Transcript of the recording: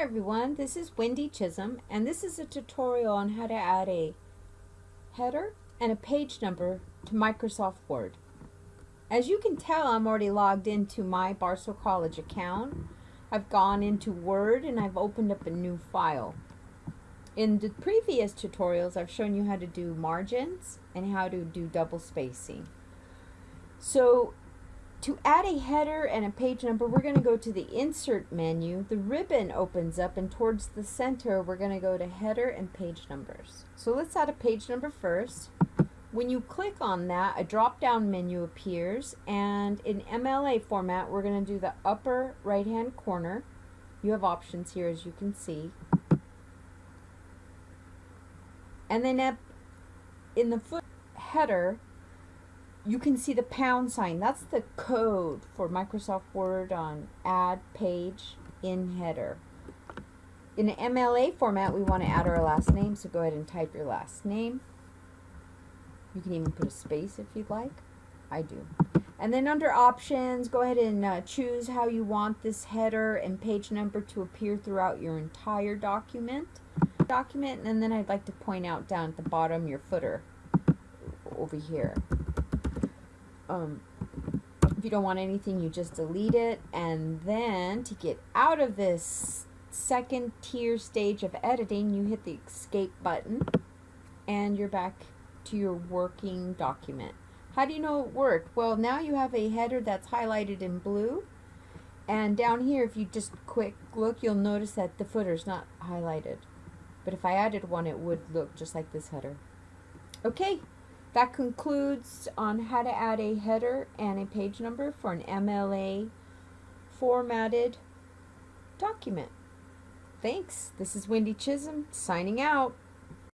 Everyone, this is Wendy Chisholm and this is a tutorial on how to add a header and a page number to Microsoft Word. As you can tell I'm already logged into my Barstow College account. I've gone into Word and I've opened up a new file. In the previous tutorials I've shown you how to do margins and how to do double spacing. So to add a header and a page number, we're going to go to the Insert menu. The ribbon opens up, and towards the center, we're going to go to Header and Page Numbers. So let's add a page number first. When you click on that, a drop-down menu appears, and in MLA format, we're going to do the upper right-hand corner. You have options here, as you can see. And then in the foot header, you can see the pound sign. That's the code for Microsoft Word on add page in header. In MLA format, we want to add our last name, so go ahead and type your last name. You can even put a space if you'd like. I do. And then under options, go ahead and uh, choose how you want this header and page number to appear throughout your entire document. Document, and then I'd like to point out down at the bottom your footer over here um, if you don't want anything, you just delete it. And then to get out of this second tier stage of editing, you hit the escape button and you're back to your working document. How do you know it worked? Well, now you have a header that's highlighted in blue. And down here, if you just quick look, you'll notice that the footer's not highlighted. But if I added one, it would look just like this header. Okay, that concludes on how to add a header and a page number for an MLA formatted document. Thanks. This is Wendy Chisholm signing out.